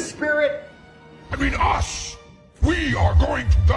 spirit? I mean us! We are going to die!